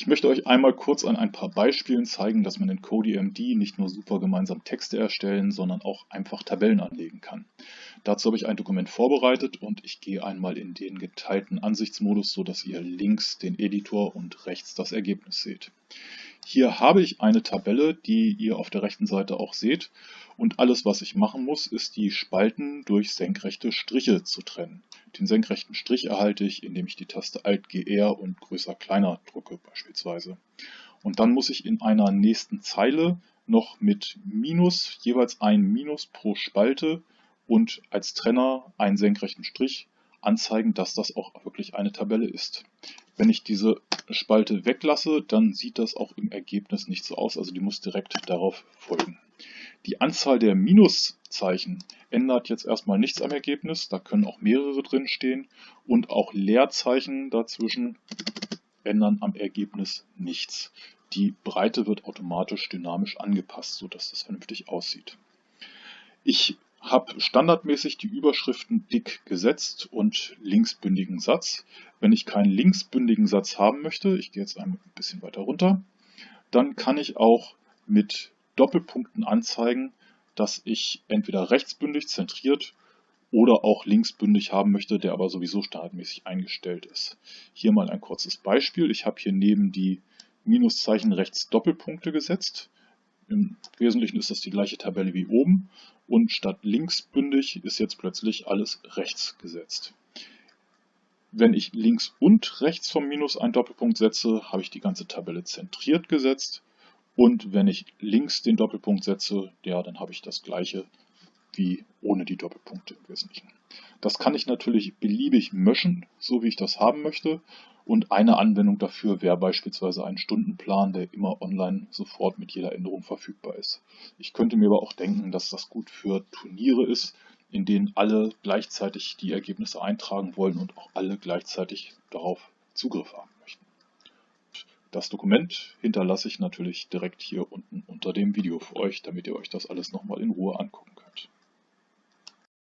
Ich möchte euch einmal kurz an ein paar Beispielen zeigen, dass man in CodeMD nicht nur super gemeinsam Texte erstellen, sondern auch einfach Tabellen anlegen kann. Dazu habe ich ein Dokument vorbereitet und ich gehe einmal in den geteilten Ansichtsmodus, so dass ihr links den Editor und rechts das Ergebnis seht. Hier habe ich eine Tabelle, die ihr auf der rechten Seite auch seht und alles was ich machen muss, ist die Spalten durch senkrechte Striche zu trennen. Den senkrechten Strich erhalte ich, indem ich die Taste Alt-GR und größer kleiner drücke beispielsweise. Und dann muss ich in einer nächsten Zeile noch mit Minus, jeweils ein Minus pro Spalte und als Trenner einen senkrechten Strich anzeigen, dass das auch wirklich eine Tabelle ist. Wenn ich diese Spalte weglasse, dann sieht das auch im Ergebnis nicht so aus, also die muss direkt darauf folgen. Die Anzahl der Minuszeichen ändert jetzt erstmal nichts am Ergebnis, da können auch mehrere drin stehen und auch Leerzeichen dazwischen ändern am Ergebnis nichts. Die Breite wird automatisch dynamisch angepasst, sodass das vernünftig aussieht. Ich habe standardmäßig die Überschriften dick gesetzt und linksbündigen Satz. Wenn ich keinen linksbündigen Satz haben möchte, ich gehe jetzt ein bisschen weiter runter, dann kann ich auch mit Doppelpunkten anzeigen, dass ich entweder rechtsbündig zentriert oder auch linksbündig haben möchte, der aber sowieso standardmäßig eingestellt ist. Hier mal ein kurzes Beispiel. Ich habe hier neben die Minuszeichen rechts Doppelpunkte gesetzt. Im Wesentlichen ist das die gleiche Tabelle wie oben und statt linksbündig ist jetzt plötzlich alles rechts gesetzt. Wenn ich links und rechts vom Minus einen Doppelpunkt setze, habe ich die ganze Tabelle zentriert gesetzt. Und wenn ich links den Doppelpunkt setze, ja, dann habe ich das gleiche wie ohne die Doppelpunkte im Wesentlichen. Das kann ich natürlich beliebig möschen, so wie ich das haben möchte. Und eine Anwendung dafür wäre beispielsweise ein Stundenplan, der immer online sofort mit jeder Änderung verfügbar ist. Ich könnte mir aber auch denken, dass das gut für Turniere ist, in denen alle gleichzeitig die Ergebnisse eintragen wollen und auch alle gleichzeitig darauf Zugriff haben möchten. Das Dokument hinterlasse ich natürlich direkt hier unten unter dem Video für euch, damit ihr euch das alles nochmal in Ruhe angucken könnt.